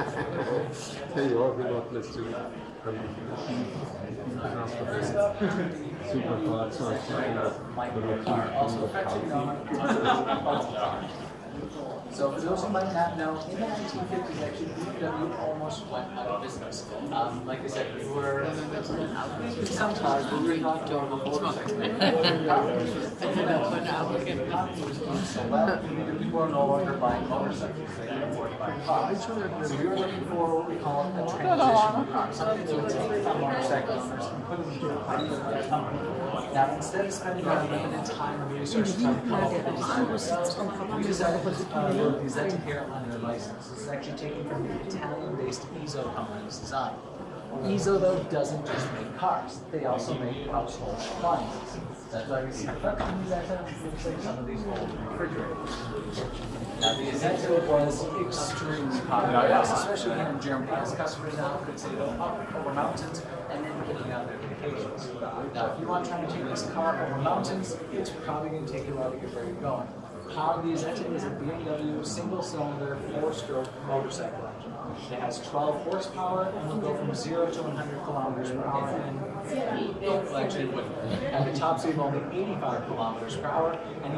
Tell you what, we got let's do Super hard, so So for those who might not know, in the 1950s, actually, BMW almost went out of business. Um, like I said, we were some cars, we were not doing the whole thing. So well, we were no longer buying motorcycles, they could afford So were looking for what we call a transition that the put into a. Now, instead of spending our limited time and resources a design we decided to put uh, the Isetta here on their license. Is actually taken from the Italian-based Iso company's design. Iso, though, doesn't just make cars. They also make household appliances. That's why we see some of these old refrigerators. Now, the Isetta was extremely popular, especially here in Germany, as customers now could say oh, go up over mountains and then getting out their vacations. Now, if you want to try to take this car over mountains, it's probably going to take you a while to get where you're going. How the Isetta is a BMW single-cylinder, four-stroke motorcycle engine. It has 12 horsepower and will go from 0 to 100 kilometers per hour in, actually. At the top speed of only 85 kilometers per hour, and